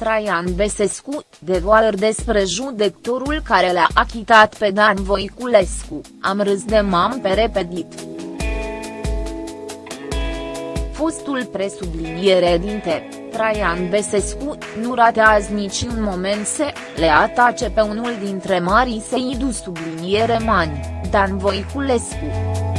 Traian Besescu, devoalări despre judectorul care le-a achitat pe Dan Voiculescu, am râs de mam pe repedit. Fostul presubliniere dinte, Traian Besescu, nu ratează niciun moment să le atace pe unul dintre marii săi du subliniere mani, Dan Voiculescu.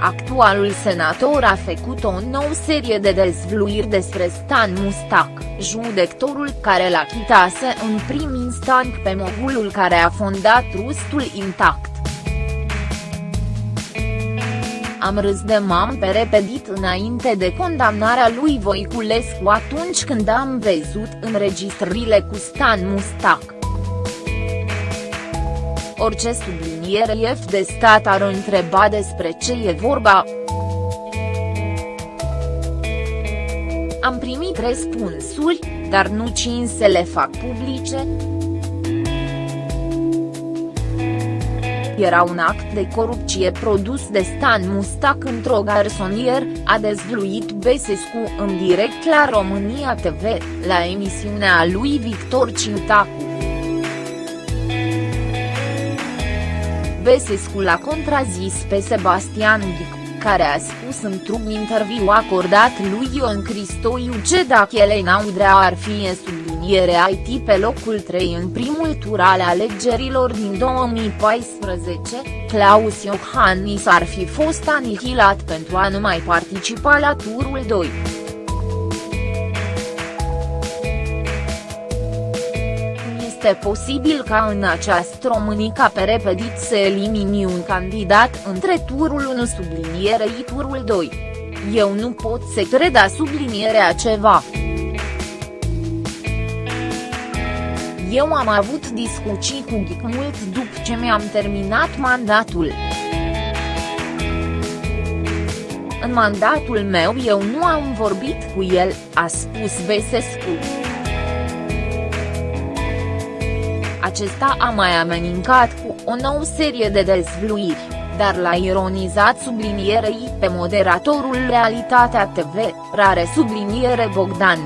Actualul senator a făcut o nouă serie de dezvluiri despre Stan Mustac, judectorul care l-a chitase în prim instant pe mogulul care a fondat Rustul Intact. Am râs de mam pe repedit înainte de condamnarea lui Voiculescu atunci când am văzut înregistrările cu Stan Mustac. Orice subliniere F de stat ar întreba despre ce e vorba. Am primit răspunsuri, dar nu cine să le fac publice. Era un act de corupție produs de Stan Mustac într-o garsonier, a dezvluit Besescu în direct la România TV, la emisiunea lui Victor Cintacu. Besescu l-a contrazis pe Sebastian Ghic, care a spus într-un interviu acordat lui Ion Cristoiu ce dacă Elena Udrea ar fi subliniere IT pe locul 3 în primul tur al alegerilor din 2014, Claus Iohannis ar fi fost anihilat pentru a nu mai participa la turul 2. Este posibil ca în această Românica pe repedit să elimini un candidat între turul 1 sublinierei turul 2. Eu nu pot să cred a sublinierea ceva. Eu am avut discuții cu Ghic mult după ce mi-am terminat mandatul. În mandatul meu eu nu am vorbit cu el, a spus Besescu. Acesta a mai amenincat cu o nouă serie de dezvluiri, dar l-a ironizat sublinierei pe moderatorul Realitatea TV, rare subliniere Bogdan.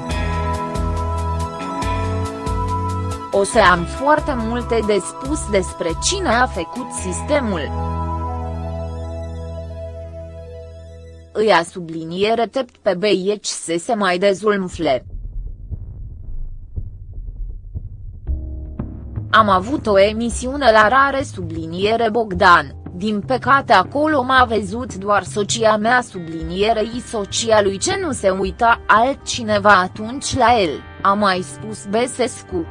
O să am foarte multe de spus despre cine a făcut sistemul. Îi a subliniere tept pe beieci să se mai dezulmfle. Am avut o emisiune la rare subliniere Bogdan, din păcate acolo m-a văzut doar socia mea sublinierei socia lui ce nu se uita altcineva atunci la el, a mai spus Besescu.